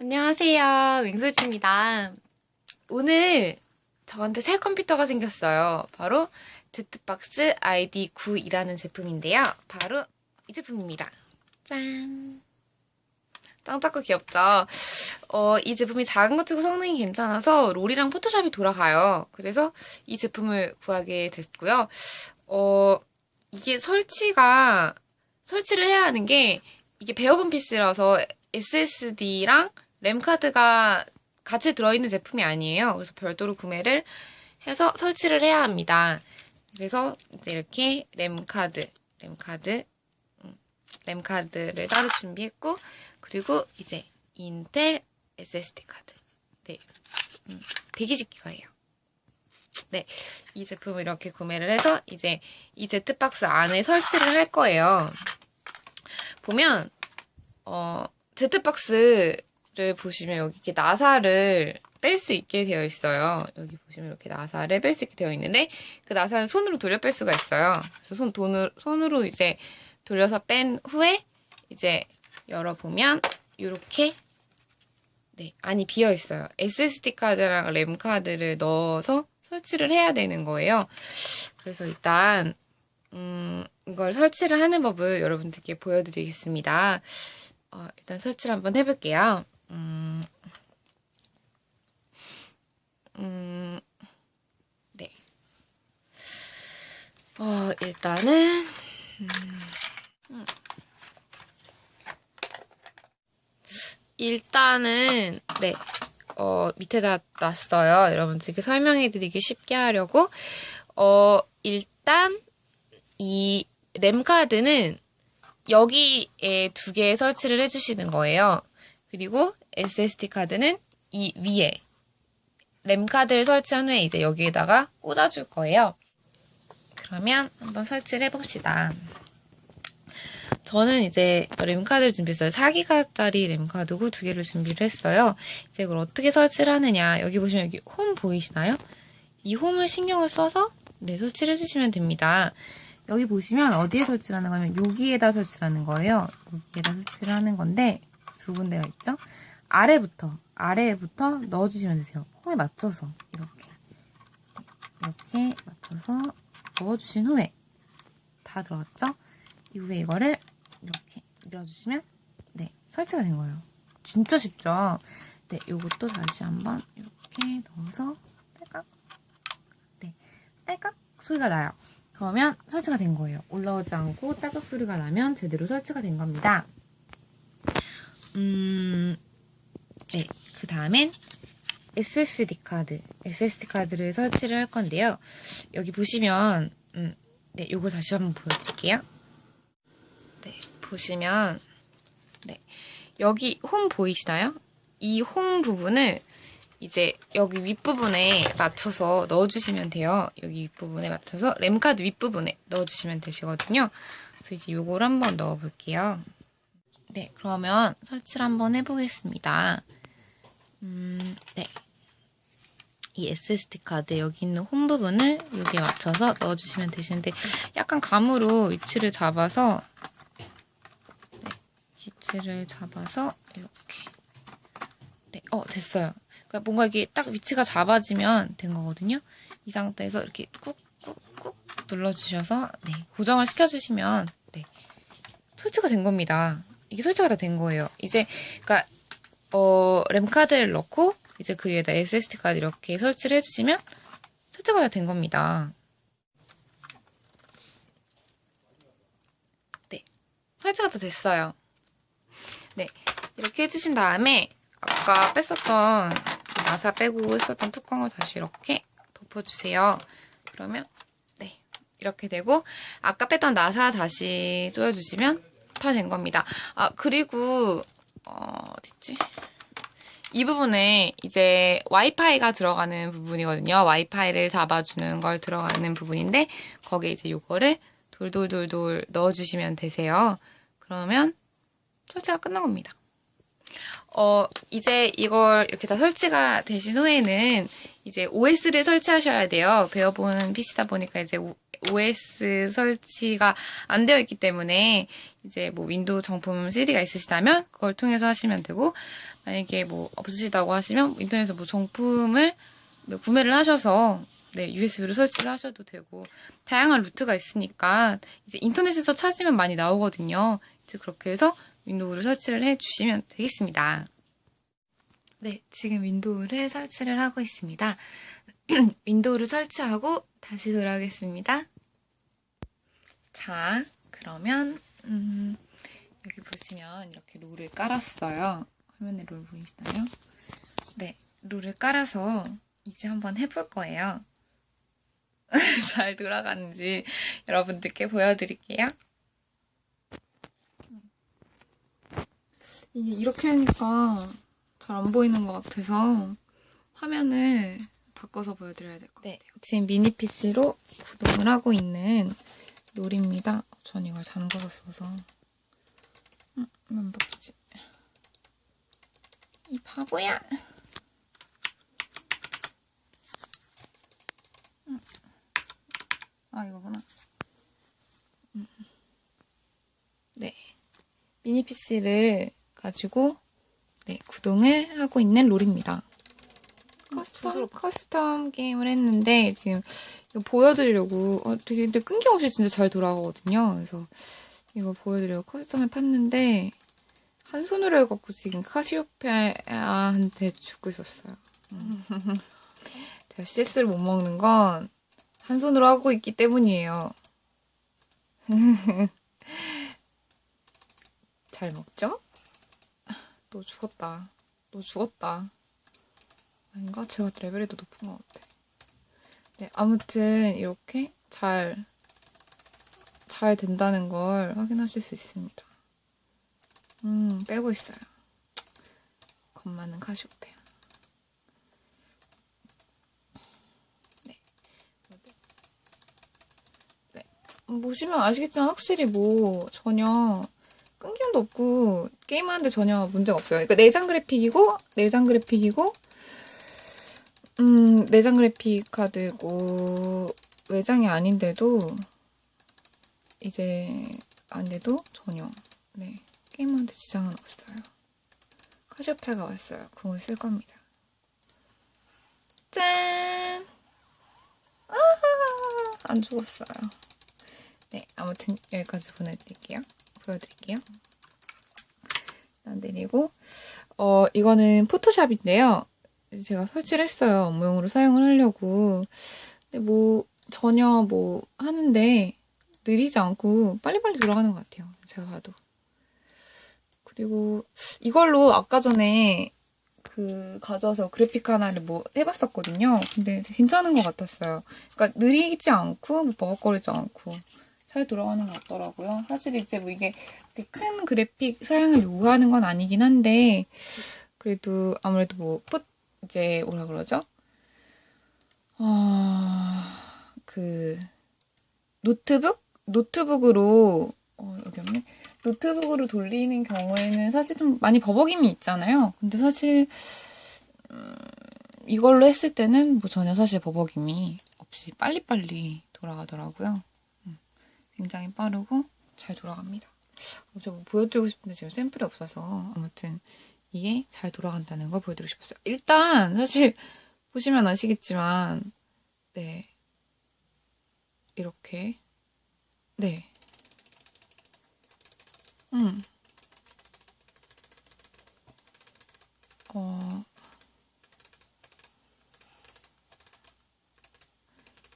안녕하세요. 윙솔지입니다. 오늘 저한테 새 컴퓨터가 생겼어요. 바로 제트박스 ID9이라는 제품인데요. 바로 이 제품입니다. 짠! 짱 작고 귀엽죠? 어, 이 제품이 작은 것 치고 성능이 괜찮아서 롤이랑 포토샵이 돌아가요. 그래서 이 제품을 구하게 됐고요. 어, 이게 설치가, 설치를 해야 하는 게 이게 베어본 PC라서 SSD랑 램카드가 같이 들어있는 제품이 아니에요. 그래서 별도로 구매를 해서 설치를 해야 합니다. 그래서 이제 이렇게 램카드, 램카드, 음, 램카드를 따로 준비했고, 그리고 이제 인텔 SSD 카드. 네. 음, 120기가예요. 네. 이 제품을 이렇게 구매를 해서 이제 이 제트박스 안에 설치를 할 거예요. 보면, 어, 제트박스 를 보시면 여기 이렇게 나사를 뺄 수 있게 되어 있어요. 여기 보시면 이렇게 나사를 뺄 수 있게 되어 있는데 그 나사는 손으로 돌려 뺄 수가 있어요. 그래서 손 돈을 손으로 이제 돌려서 뺀 후에 이제 열어보면 이렇게 네 안이 비어 있어요. SSD 카드랑 램 카드를 넣어서 설치를 해야 되는 거예요. 그래서 일단 음, 이걸 설치를 하는 법을 여러분들께 보여드리겠습니다. 어, 일단 설치를 한번 해볼게요. 음, 음, 네. 어, 일단은, 음, 음. 일단은, 네. 어, 밑에다 놨어요. 여러분들께 설명해 드리기 쉽게 하려고. 어, 일단, 이 램카드는 여기에 두 개 설치를 해주시는 거예요. 그리고 SSD 카드는 이 위에 램 카드를 설치한 후에 이제 여기에다가 꽂아줄 거예요. 그러면 한번 설치를 해봅시다. 저는 이제 램 카드를 준비했어요. 4기가짜리 램 카드고 두 개를 준비를 했어요. 이제 이걸 어떻게 설치를 하느냐. 여기 보시면 여기 홈 보이시나요? 이 홈을 신경을 써서 네, 설치를 해주시면 됩니다. 여기 보시면 어디에 설치를 하는 거냐면 여기에다 설치를 하는 거예요. 여기에다 설치를 하는 건데 두 군데가 있죠. 아래부터 아래부터 넣어주시면 되세요. 홈에 맞춰서 이렇게 이렇게 맞춰서 넣어주신 후에 다 들어갔죠? 이후에 이거를 이렇게 밀어주시면 네 설치가 된 거예요. 진짜 쉽죠? 네 이것도 다시 한번 이렇게 넣어서 딸깍 네 딸깍 소리가 나요. 그러면 설치가 된 거예요. 올라오지 않고 따박 소리가 나면 제대로 설치가 된 겁니다. 음, 네. 그 다음엔 SSD 카드, SSD 카드를 설치를 할 건데요. 여기 보시면, 음, 네, 요거 다시 한번 보여드릴게요. 네, 보시면, 네, 여기 홈 보이시나요? 이 홈 부분을 이제 여기 윗부분에 맞춰서 넣어주시면 돼요. 여기 윗부분에 맞춰서 램카드 윗부분에 넣어주시면 되시거든요. 그래서 이제 요걸 한번 넣어볼게요. 네, 그러면 설치를 한번 해보겠습니다. 음, 네. 이 SSD 카드 여기 있는 홈 부분을 여기에 맞춰서 넣어주시면 되시는데 약간 감으로 위치를 잡아서 네, 위치를 잡아서 이렇게 네, 어 됐어요. 그러니까 뭔가 이게 딱 위치가 잡아지면 된 거거든요. 이 상태에서 이렇게 꾹꾹꾹 눌러주셔서 네, 고정을 시켜주시면 네, 설치가 된 겁니다. 이게 설치가 다 된 거예요. 이제 그러니까 어, 램 카드를 넣고 이제 그 위에다 SSD 카드 이렇게 설치를 해주시면 설치가 다 된 겁니다. 네, 설치가 다 됐어요. 네, 이렇게 해주신 다음에 아까 뺐었던 나사 빼고 했었던 뚜껑을 다시 이렇게 덮어주세요. 그러면 네 이렇게 되고 아까 뺐던 나사 다시 조여주시면 다 된 겁니다. 아 그리고 어, 어딨지? 이 부분에 이제 와이파이가 들어가는 부분이거든요. 와이파이를 잡아주는 걸 들어가는 부분인데 거기에 이제 요거를 돌돌돌돌 넣어주시면 되세요. 그러면 설치가 끝난 겁니다. 어, 이제 이걸 이렇게 다 설치가 되신 후에는 이제 OS를 설치하셔야 돼요. 배워본 PC다 보니까 이제 OS 설치가 안 되어 있기 때문에 이제 뭐 윈도우 정품 CD가 있으시다면 그걸 통해서 하시면 되고 만약에 뭐 없으시다고 하시면 인터넷에서 뭐 정품을 뭐 구매를 하셔서 네, USB로 설치를 하셔도 되고 다양한 루트가 있으니까 이제 인터넷에서 찾으면 많이 나오거든요. 이제 그렇게 해서 윈도우를 설치를 해 주시면 되겠습니다. 네, 지금 윈도우를 설치를 하고 있습니다. 윈도우를 설치하고 다시 돌아오겠습니다. 자, 그러면 음, 여기 보시면 이렇게 롤을 깔았어요. 화면에 롤 보이시나요? 네, 롤을 깔아서 이제 한번 해볼 거예요. 잘 돌아가는지 여러분들께 보여드릴게요. 이게 이렇게 하니까 잘 안 보이는 것 같아서 화면을 바꿔서 보여드려야 될 것 같아요. 지금 미니 PC로 구동을 하고 있는 롤입니다. 전 이걸 잠궈서 써서 음, 안 바뀌지. 이 바보야! 음. 아 이거구나. 음. 네, 미니 PC를 가지고 네, 구동을 하고 있는 롤입니다. custom, custom 게임을 했는데 지금 보여드리려고 어, 되게 근데 끊김없이 진짜 잘 돌아가거든요. 그래서 이거 보여드리려고 custom을 팠는데 한 손으로 해갖고 지금 카시오페아한테 죽고 있었어요. 음. 제가 CS를 못 먹는 건 한 손으로 하고 있기 때문이에요. 잘 먹죠? 너 죽었다. 너 죽었다. 아닌가? 제가 레벨이 더 높은 것 같아. 네, 아무튼 이렇게 잘, 잘 된다는 걸 확인하실 수 있습니다. 음, 빼고 있어요. 겁 많은 카시오페아. 네. 네. 보시면 아시겠지만 확실히 뭐 전혀 끊김도 없고 게임하는데 전혀 문제가 없어요. 그러니까 내장 그래픽이고 내장 그래픽이고 음 내장 그래픽 카드고 외장이 아닌데도 이제 아닌데도 전혀 네 게임하는데 지장은 없어요. 카시오페아가 왔어요. 그걸 쓸 겁니다. 짠! 안 죽었어요. 네, 아무튼 여기까지 보내드릴게요. 보여드릴게요. 안 내리고 어 이거는 포토샵인데요. 제가 설치를 했어요. 업무용으로 사용을 하려고. 근데 뭐 전혀 뭐 하는데 느리지 않고 빨리빨리 돌아가는 것 같아요. 제가 봐도. 그리고 이걸로 아까 전에 그 가져와서 그래픽 하나를 뭐 해봤었거든요. 근데 괜찮은 것 같았어요. 그러니까 느리지 않고 뭐 버벅거리지 않고 잘 돌아가는 것 같더라고요. 사실 이제 뭐 이게 큰 그래픽 사양을 요구하는 건 아니긴 한데 그래도 아무래도 뭐 포, 이제 뭐라 그러죠? 아, 그 노트북 노트북으로 어, 여기 없네. 노트북으로 돌리는 경우에는 사실 좀 많이 버벅임이 있잖아요. 근데 사실 음, 이걸로 했을 때는 뭐 전혀 사실 버벅임이 없이 빨리빨리 돌아가더라고요. 음, 굉장히 빠르고 잘 돌아갑니다. 어, 저뭐 보여드리고 싶은데 지금 샘플이 없어서 아무튼 이게 잘 돌아간다는 걸 보여드리고 싶었어요. 일단 사실 보시면 아시겠지만 네 이렇게 네 음. 어,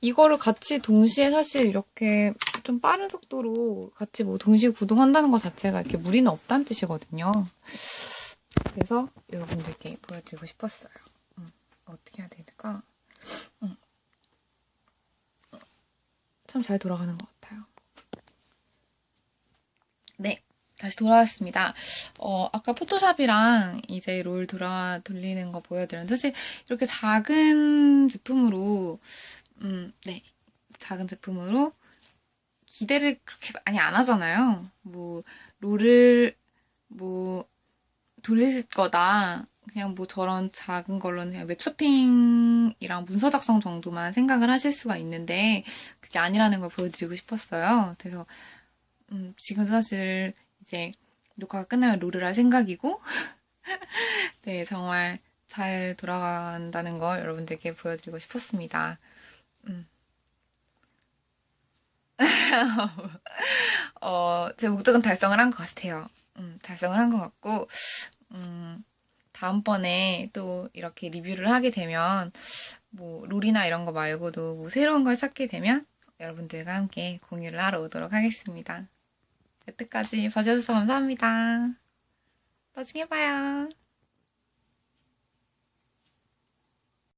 이거를 같이 동시에 사실 이렇게 좀 빠른 속도로 같이 뭐 동시에 구동한다는 것 자체가 이렇게 무리는 없다는 뜻이거든요. 그래서 여러분들께 보여드리고 싶었어요. 음, 어떻게 해야 될까? 음. 참잘 돌아가는 것 같아요. 네. 다시 돌아왔습니다. 어, 아까 포토샵이랑 이제 롤 돌아, 돌리는 거 보여드렸는데, 사실 이렇게 작은 제품으로, 음, 네. 작은 제품으로 기대를 그렇게 많이 안 하잖아요. 뭐, 롤을, 뭐, 돌릴 거다. 그냥 뭐 저런 작은 걸로는 그냥 웹쇼핑이랑 문서 작성 정도만 생각을 하실 수가 있는데 그게 아니라는 걸 보여드리고 싶었어요. 그래서 음, 지금 사실 이제 녹화가 끝나면 롤을 할 생각이고 네 정말 잘 돌아간다는 걸 여러분들께 보여드리고 싶었습니다. 음. 어, 제 목적은 달성을 한 것 같아요. 음, 달성을 한 것 같고, 음, 다음번에 또 이렇게 리뷰를 하게 되면, 뭐, 롤이나 이런 거 말고도 뭐 새로운 걸 찾게 되면 여러분들과 함께 공유를 하러 오도록 하겠습니다. 여태까지 봐주셔서 감사합니다. 나중에 봐요.